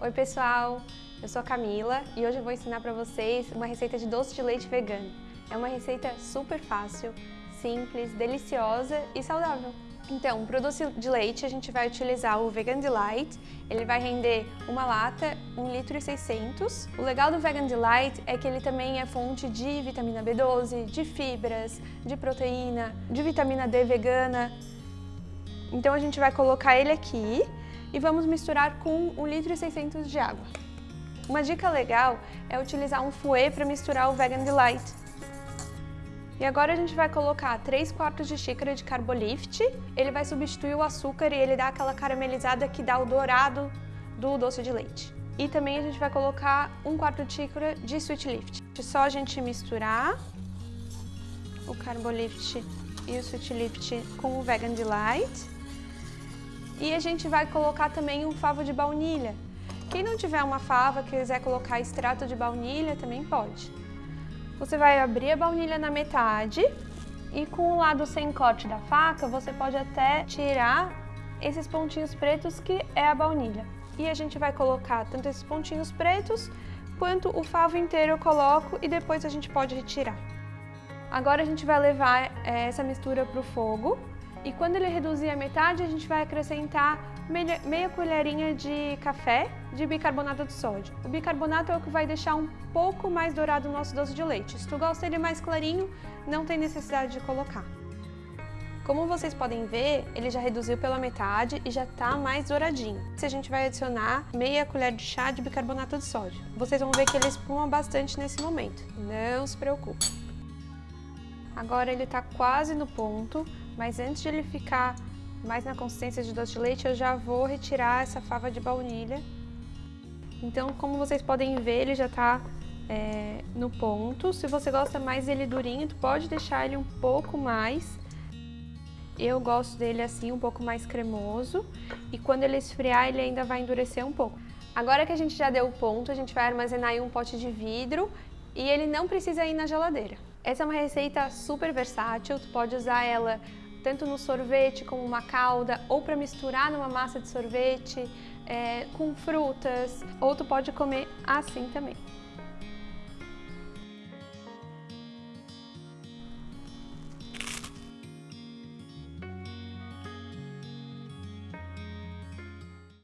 Oi pessoal, eu sou a Camila e hoje eu vou ensinar para vocês uma receita de doce de leite vegano. É uma receita super fácil, simples, deliciosa e saudável. Então, para o doce de leite a gente vai utilizar o Vegan Delight, ele vai render uma lata, 1 litro e 600. O legal do Vegan Delight é que ele também é fonte de vitamina B12, de fibras, de proteína, de vitamina D vegana. Então a gente vai colocar ele aqui e vamos misturar com 1 litro e 600 de água. Uma dica legal é utilizar um fouet para misturar o Vegan Delight. E agora a gente vai colocar 3 quartos de xícara de Carbolift. Ele vai substituir o açúcar e ele dá aquela caramelizada que dá o dourado do doce de leite. E também a gente vai colocar 1 quarto de xícara de Sweet Lift. É só a gente misturar o Carbolift e o Sweet Lift com o Vegan Delight. E a gente vai colocar também um favo de baunilha. Quem não tiver uma fava, quiser colocar extrato de baunilha, também pode. Você vai abrir a baunilha na metade e com o lado sem corte da faca, você pode até tirar esses pontinhos pretos que é a baunilha. E a gente vai colocar tanto esses pontinhos pretos, quanto o favo inteiro eu coloco e depois a gente pode retirar. Agora a gente vai levar eh, essa mistura para o fogo e quando ele reduzir a metade, a gente vai acrescentar meia, colherinha de café de bicarbonato de sódio. O bicarbonato é o que vai deixar um pouco mais dourado o nosso doce de leite. Se tu gosta dele mais clarinho, não tem necessidade de colocar. Como vocês podem ver, ele já reduziu pela metade e já está mais douradinho. A gente vai adicionar meia colher de chá de bicarbonato de sódio. Vocês vão ver que ele espuma bastante nesse momento. Não se preocupe. Agora ele está quase no ponto, mas antes de ele ficar mais na consistência de doce de leite, eu já vou retirar essa fava de baunilha. Então, como vocês podem ver, ele já está é, no ponto. Se você gosta mais dele durinho, pode deixar ele um pouco mais. Eu gosto dele assim, um pouco mais cremoso. E quando ele esfriar, ele ainda vai endurecer um pouco. Agora que a gente já deu o ponto, a gente vai armazenar em um pote de vidro e ele não precisa ir na geladeira. Essa é uma receita super versátil, tu pode usar ela tanto no sorvete como uma calda, ou para misturar numa massa de sorvete, é, com frutas, ou tu pode comer assim também.